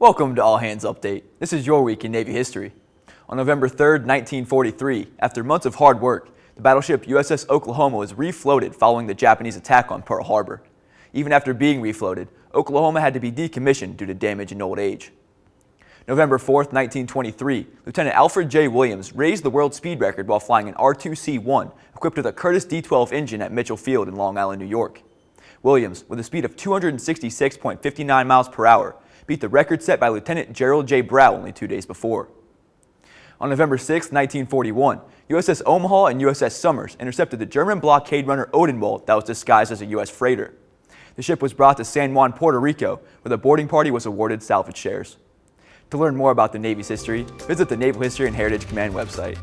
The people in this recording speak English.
Welcome to All Hands Update. This is your week in Navy history. On November 3, 1943, after months of hard work, the battleship USS Oklahoma was refloated following the Japanese attack on Pearl Harbor. Even after being refloated, Oklahoma had to be decommissioned due to damage and old age. November 4, 1923, Lieutenant Alfred J. Williams raised the world speed record while flying an R2C-1 equipped with a Curtiss D-12 engine at Mitchel Field in Long Island, New York. Williams, with a speed of 266.59 miles per hour, beat the record set by Lieutenant Gerald J. Brow only two days before. On November 6, 1941, USS Omaha and USS Somers intercepted the German blockade runner Odenwald that was disguised as a U.S. freighter. The ship was brought to San Juan, Puerto Rico, where the boarding party was awarded salvage shares. To learn more about the Navy's history, visit the Naval History and Heritage Command website.